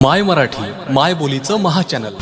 माय मराठी माय बोलीचं महाचॅनल